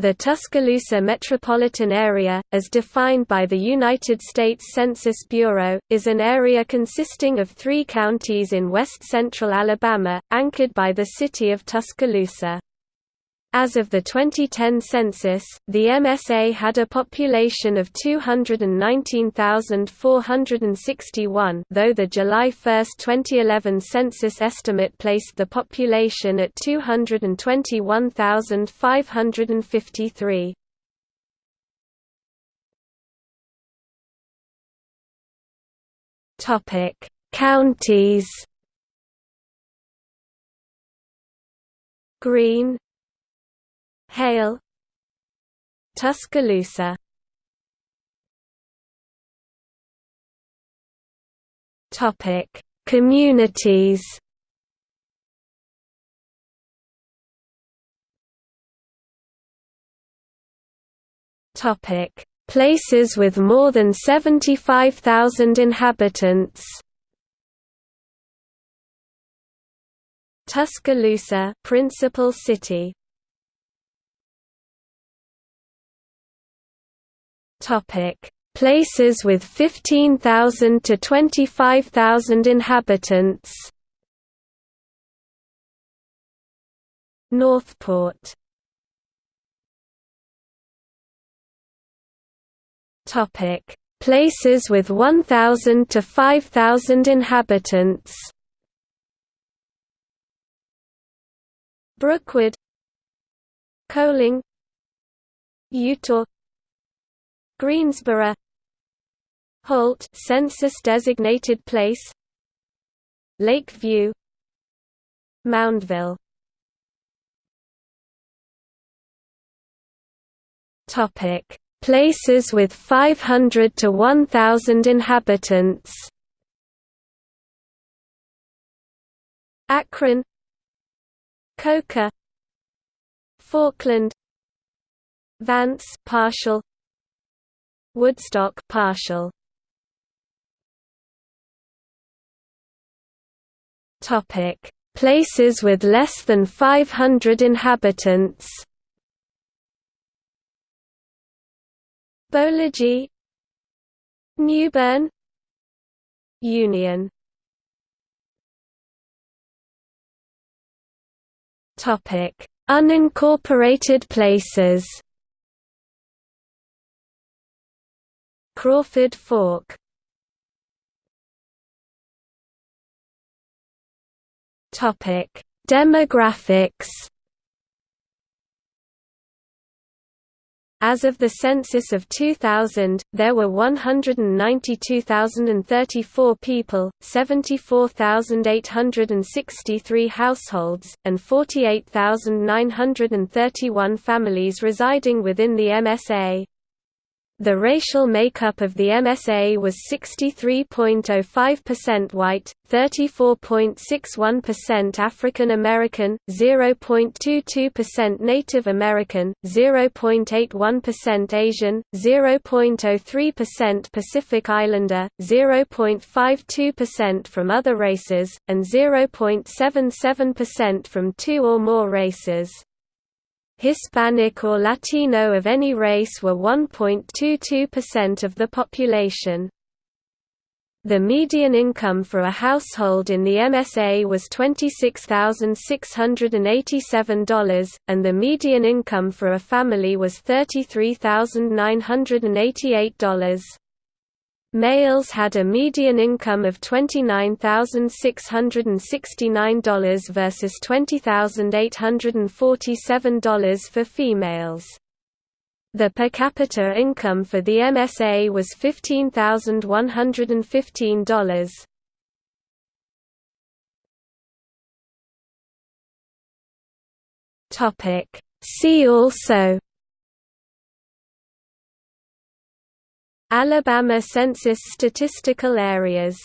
The Tuscaloosa metropolitan area, as defined by the United States Census Bureau, is an area consisting of three counties in west-central Alabama, anchored by the city of Tuscaloosa. As of the 2010 census, the MSA had a population of 219,461 though the July 1, 2011 census estimate placed the population at 221,553. Counties Greene Hale. Tuscaloosa. Topic Communities. Topic Places with more than 75,000 inhabitants. Tuscaloosa principal city Topic: Places with 15,000 to 25,000 inhabitants. Northport. Topic: Places with 1,000 to 5,000 inhabitants. Brookwood, Coaling, Eutaw Greensboro Holt census designated place Lakeview Moundville. Topic. Places with 500 to 1000 inhabitants. Akron Coker Forkland Vance partial Woodstock partial. Topic: Places with less than 500 inhabitants. Boligee, Newbern, Union. Topic: Unincorporated places. Crawford Fork Demographics. As of the census of 2000, there were 192,034 people, 74,863 households, and 48,931 families residing within the MSA. The racial makeup of the MSA was 63.05% white, 34.61% African American, 0.22% Native American, 0.81% Asian, 0.03% Pacific Islander, 0.52% from other races, and 0.77% from two or more races. Hispanic or Latino of any race were 1.22% of the population. The median income for a household in the MSA was $26,687, and the median income for a family was $33,988. Males had a median income of $29,669 versus $20,847 for females. The per capita income for the MSA was $15,115. See also Alabama Census statistical areas